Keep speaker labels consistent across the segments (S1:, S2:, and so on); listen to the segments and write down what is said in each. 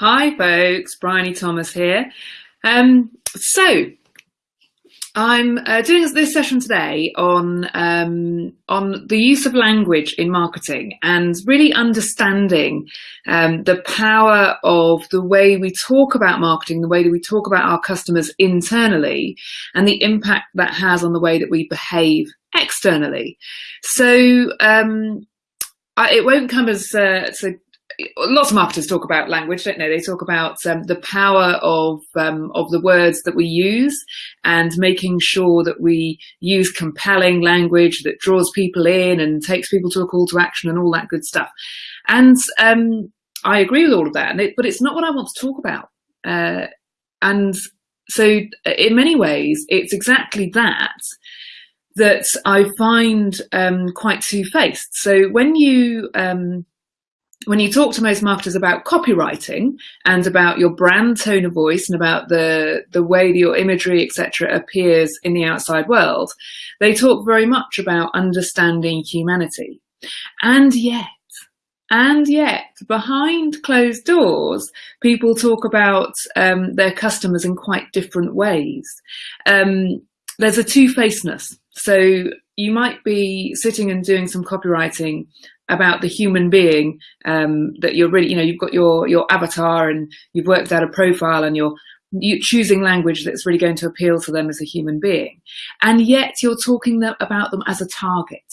S1: Hi folks, Bryony Thomas here. Um, so I'm uh, doing this session today on um, on the use of language in marketing and really understanding um, the power of the way we talk about marketing, the way that we talk about our customers internally, and the impact that has on the way that we behave externally. So um, I, it won't come as uh, lots of marketers talk about language, don't they? They talk about um, the power of um, of the words that we use and making sure that we use compelling language that draws people in and takes people to a call to action and all that good stuff. And um, I agree with all of that, it, but it's not what I want to talk about. Uh, and so, in many ways, it's exactly that that I find um, quite two-faced. So when you um, when you talk to most marketers about copywriting and about your brand tone of voice and about the the way your imagery etc appears in the outside world they talk very much about understanding humanity. And yet and yet behind closed doors people talk about um, their customers in quite different ways. Um, there's a two-facedness so you might be sitting and doing some copywriting about the human being um, that you're really, you know, you've got your your avatar and you've worked out a profile and you're you choosing language that's really going to appeal to them as a human being, and yet you're talking them, about them as a target,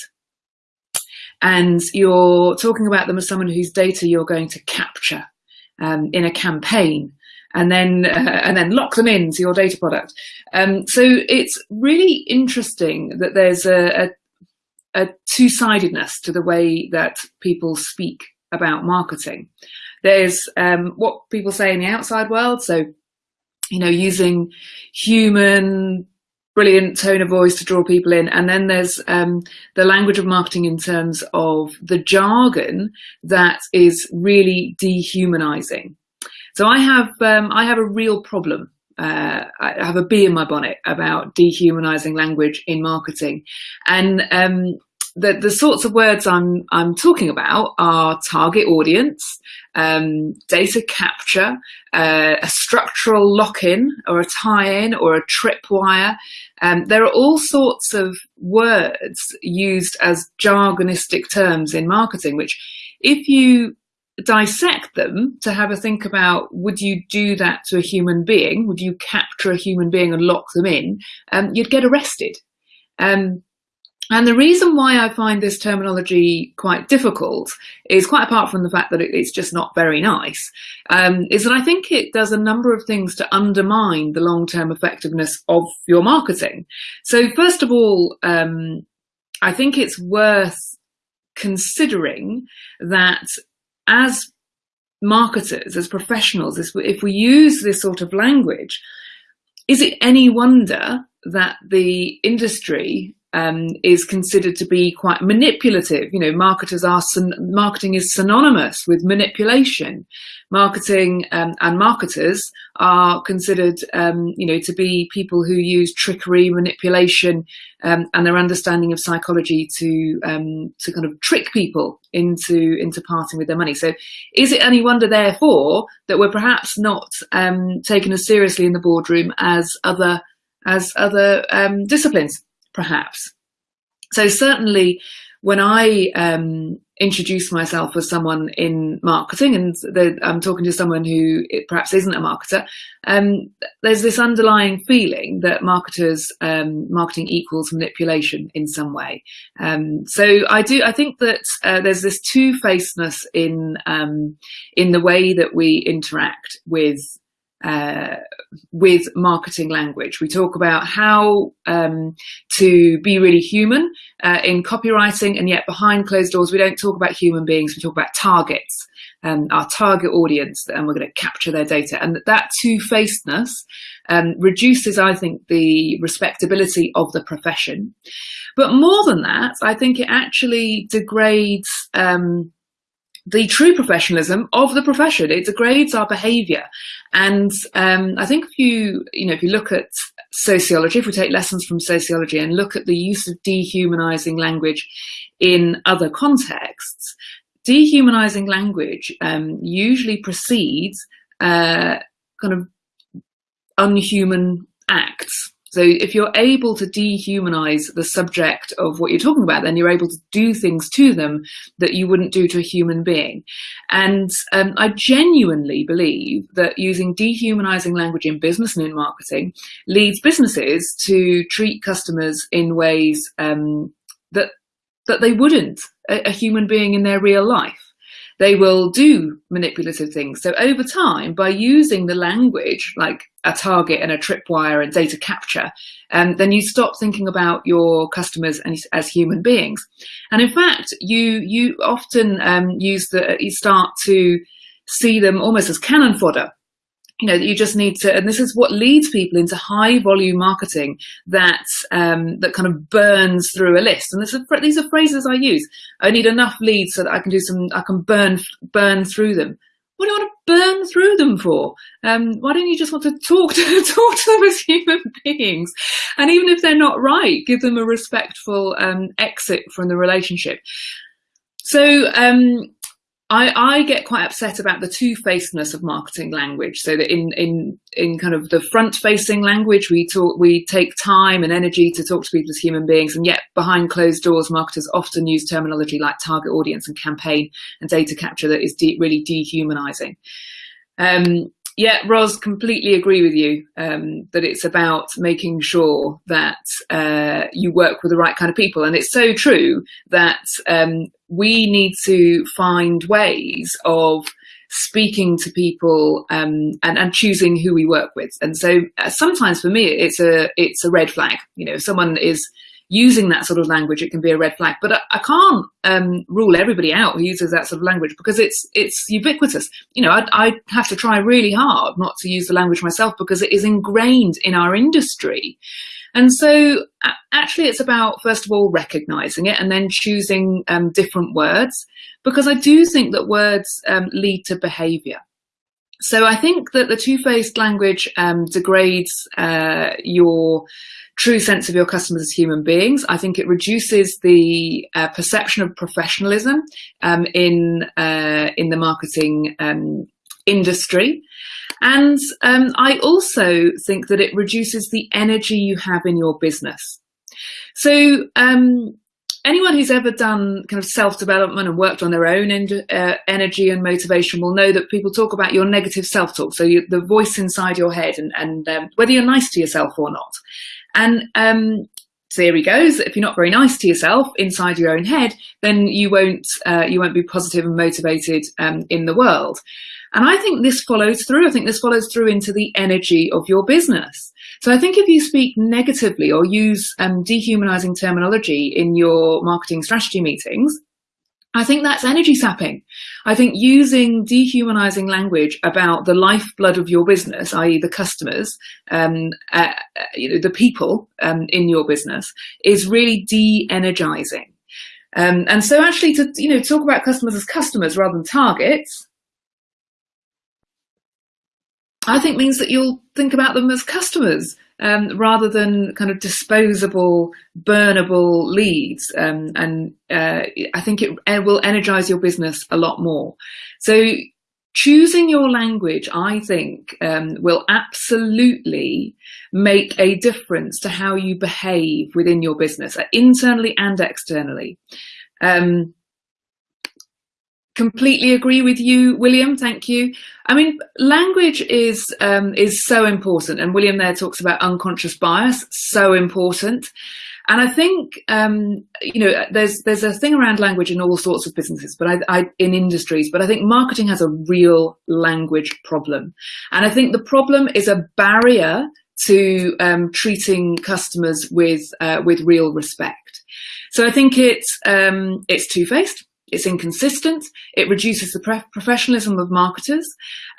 S1: and you're talking about them as someone whose data you're going to capture um, in a campaign and then uh, and then lock them into your data product. Um, so it's really interesting that there's a, a a two-sidedness to the way that people speak about marketing. There's um, what people say in the outside world, so you know, using human, brilliant tone of voice to draw people in, and then there's um, the language of marketing in terms of the jargon that is really dehumanizing. So I have um, I have a real problem uh, I have a bee in my bonnet about dehumanizing language in marketing. And um, the, the sorts of words I'm, I'm talking about are target audience, um, data capture, uh, a structural lock-in or a tie-in or a tripwire. Um, there are all sorts of words used as jargonistic terms in marketing, which if you dissect them to have a think about would you do that to a human being? Would you capture a human being and lock them in? Um, you'd get arrested. Um, and the reason why I find this terminology quite difficult is quite apart from the fact that it's just not very nice, um, is that I think it does a number of things to undermine the long-term effectiveness of your marketing. So first of all, um, I think it's worth considering that as marketers, as professionals, if we use this sort of language, is it any wonder that the industry um, is considered to be quite manipulative. You know, marketers are marketing is synonymous with manipulation. Marketing um, and marketers are considered, um, you know, to be people who use trickery, manipulation, um, and their understanding of psychology to um, to kind of trick people into into parting with their money. So, is it any wonder, therefore, that we're perhaps not um, taken as seriously in the boardroom as other as other disciplines? Perhaps. So certainly when I um, introduce myself as someone in marketing and the, I'm talking to someone who perhaps isn't a marketer, um, there's this underlying feeling that marketers, um, marketing equals manipulation in some way. Um, so I do, I think that uh, there's this two-facedness in, um, in the way that we interact with uh, with marketing language. We talk about how um, to be really human uh, in copywriting, and yet behind closed doors, we don't talk about human beings, we talk about targets, um, our target audience, and we're going to capture their data. And that two-facedness um, reduces, I think, the respectability of the profession. But more than that, I think it actually degrades um, the true professionalism of the profession. It degrades our behaviour. And um, I think if you, you know, if you look at sociology, if we take lessons from sociology and look at the use of dehumanising language in other contexts, dehumanising language um, usually precedes uh, kind of unhuman acts. So if you're able to dehumanize the subject of what you're talking about, then you're able to do things to them that you wouldn't do to a human being. And um, I genuinely believe that using dehumanizing language in business and in marketing leads businesses to treat customers in ways um, that that they wouldn't a, a human being in their real life they will do manipulative things. So over time, by using the language like a target and a tripwire and data capture, um, then you stop thinking about your customers as, as human beings. And in fact, you you often um, use the you start to see them almost as cannon fodder you know, that you just need to, and this is what leads people into high volume marketing that, um, that kind of burns through a list. And is, these are phrases I use. I need enough leads so that I can do some, I can burn, burn through them. What do you want to burn through them for? Um, why don't you just want to talk to, talk to them as human beings? And even if they're not right, give them a respectful um, exit from the relationship. So um, I, I get quite upset about the two-facedness of marketing language. So that in in in kind of the front-facing language, we talk, we take time and energy to talk to people as human beings, and yet behind closed doors, marketers often use terminology like target audience and campaign and data capture that is de really dehumanizing. Um, yeah, Ros, completely agree with you um, that it's about making sure that uh, you work with the right kind of people. And it's so true that um, we need to find ways of speaking to people um, and, and choosing who we work with. And so uh, sometimes for me, it's a it's a red flag. You know, if someone is using that sort of language, it can be a red flag. But I, I can't um, rule everybody out who uses that sort of language because it's it's ubiquitous. You know, I, I have to try really hard not to use the language myself because it is ingrained in our industry. And so actually it's about, first of all, recognizing it and then choosing um, different words, because I do think that words um, lead to behavior. So I think that the two-faced language um, degrades uh, your true sense of your customers as human beings. I think it reduces the uh, perception of professionalism um, in uh, in the marketing um, industry. And um, I also think that it reduces the energy you have in your business. So um, anyone who's ever done kind of self-development and worked on their own uh, energy and motivation will know that people talk about your negative self-talk, so you, the voice inside your head and, and um, whether you're nice to yourself or not. And um, theory goes if you're not very nice to yourself inside your own head, then you won't uh, you won't be positive and motivated um, in the world. And I think this follows through. I think this follows through into the energy of your business. So I think if you speak negatively or use um, dehumanizing terminology in your marketing strategy meetings, I think that's energy sapping. I think using dehumanizing language about the lifeblood of your business, i.e. the customers, um, uh, uh, you know, the people um, in your business is really de-energizing. Um, and so actually to, you know, talk about customers as customers rather than targets, I think means that you'll think about them as customers um, rather than kind of disposable, burnable leads. Um, and uh, I think it, will energize your business a lot more. So choosing your language, I think, um, will absolutely make a difference to how you behave within your business, internally and externally. Um, completely agree with you, William. Thank you. I mean, language is um, is so important, and William there talks about unconscious bias, so important. And I think um, you know there's there's a thing around language in all sorts of businesses, but I, I, in industries. But I think marketing has a real language problem, and I think the problem is a barrier to um, treating customers with uh, with real respect. So I think it's um, it's two faced it's inconsistent. It reduces the professionalism of marketers.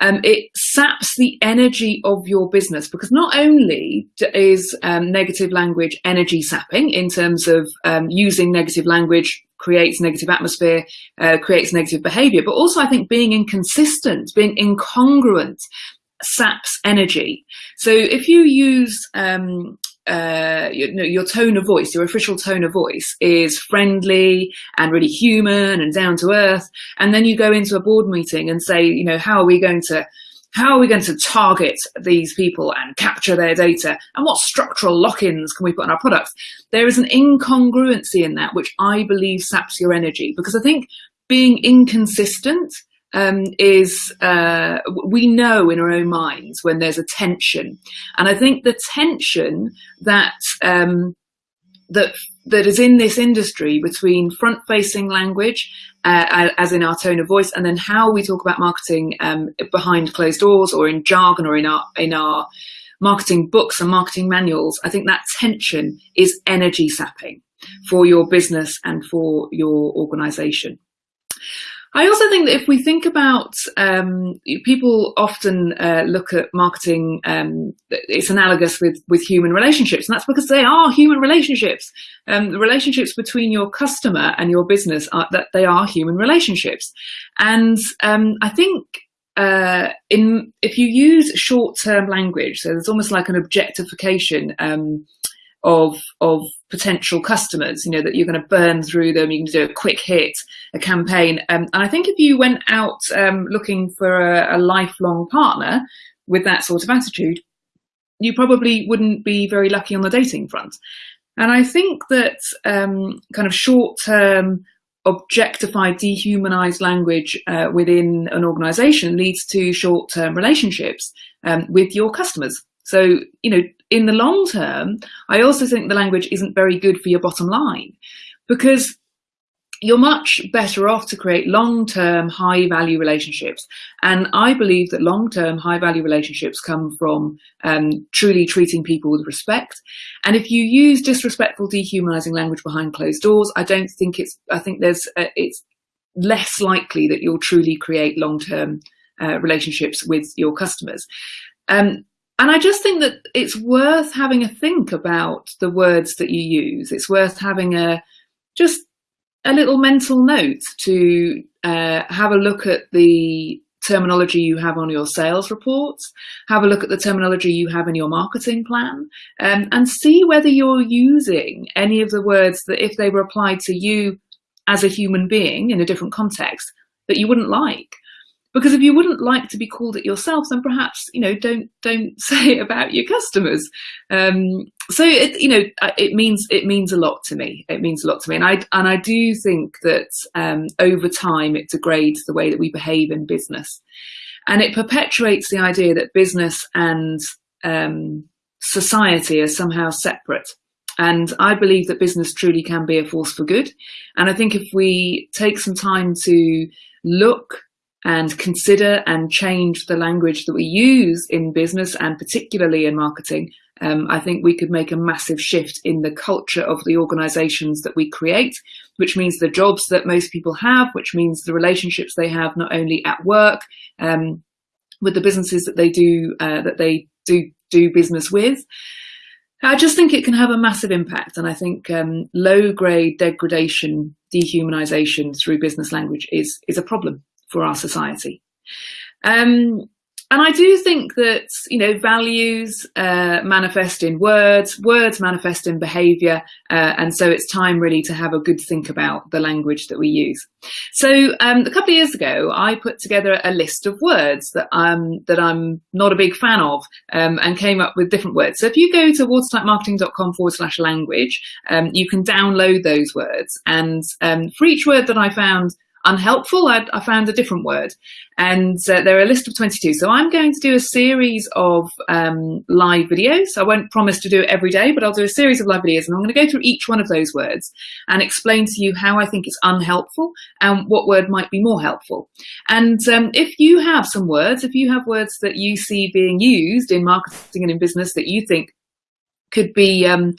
S1: Um, it saps the energy of your business because not only is um, negative language energy sapping in terms of um, using negative language creates negative atmosphere, uh, creates negative behavior, but also I think being inconsistent, being incongruent saps energy. So if you use um, uh, your, your tone of voice, your official tone of voice is friendly and really human and down to earth. And then you go into a board meeting and say, you know, how are we going to how are we going to target these people and capture their data? And what structural lock-ins can we put on our products? There is an incongruency in that, which I believe saps your energy because I think being inconsistent um, is uh, we know in our own minds when there's a tension. And I think the tension that um, that that is in this industry between front-facing language, uh, as in our tone of voice, and then how we talk about marketing um, behind closed doors or in jargon or in our in our marketing books and marketing manuals. I think that tension is energy sapping for your business and for your organization. I also think that if we think about um, people often uh, look at marketing, um, it's analogous with with human relationships, and that's because they are human relationships. Um, the relationships between your customer and your business are that they are human relationships, and um, I think uh, in if you use short term language, so there's almost like an objectification um, of of potential customers, you know, that you're going to burn through them, you can do a quick hit, a campaign. Um, and I think if you went out um, looking for a, a lifelong partner with that sort of attitude, you probably wouldn't be very lucky on the dating front. And I think that um, kind of short-term, objectified, dehumanized language uh, within an organization leads to short-term relationships um, with your customers. So, you know, in the long term, I also think the language isn't very good for your bottom line because you're much better off to create long-term high value relationships. And I believe that long-term high value relationships come from um, truly treating people with respect. And if you use disrespectful, dehumanizing language behind closed doors, I don't think it's, I think there's, uh, it's less likely that you'll truly create long-term uh, relationships with your customers. Um, and I just think that it's worth having a think about the words that you use. It's worth having a just a little mental note to uh, have a look at the terminology you have on your sales reports, have a look at the terminology you have in your marketing plan, um, and see whether you're using any of the words that if they were applied to you as a human being in a different context, that you wouldn't like. Because if you wouldn't like to be called it yourself, then perhaps you know don't don't say it about your customers. Um, so it you know uh, it means it means a lot to me. It means a lot to me, and I and I do think that um, over time it degrades the way that we behave in business, and it perpetuates the idea that business and um, society are somehow separate. And I believe that business truly can be a force for good. And I think if we take some time to look and consider and change the language that we use in business and particularly in marketing, um, I think we could make a massive shift in the culture of the organizations that we create, which means the jobs that most people have, which means the relationships they have not only at work, um, with the businesses that they do, uh, that they do, do business with. I just think it can have a massive impact. And I think um, low grade degradation, dehumanization through business language is, is a problem for our society. Um, and I do think that, you know, values uh, manifest in words, words manifest in behaviour, uh, and so it's time really to have a good think about the language that we use. So um, a couple of years ago, I put together a list of words that I'm, that I'm not a big fan of um, and came up with different words. So if you go to watertightmarketing.com forward slash language, um, you can download those words. And um, for each word that I found unhelpful, I, I, found a different word. And uh, there are a list of 22. So I'm going to do a series of um, live videos. I won't promise to do it every day, but I'll do a series of live videos and I'm going to go through each one of those words and explain to you how I think it's unhelpful and what word might be more helpful. And um, if you have some words, if you have words that you see being used in marketing and in business that you think could be um,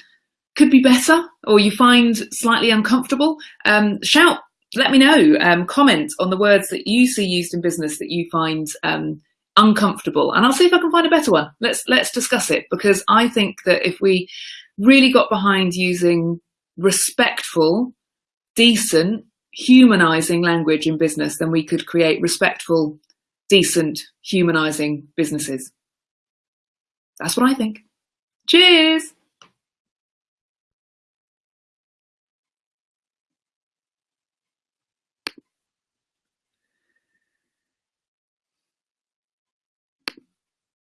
S1: could be better or you find slightly uncomfortable, um, shout let me know, um, comment on the words that you see used in business that you find um, uncomfortable, and I'll see if I can find a better one. Let's let's discuss it because I think that if we really got behind using respectful, decent, humanizing language in business, then we could create respectful, decent, humanizing businesses. That's what I think. Cheers.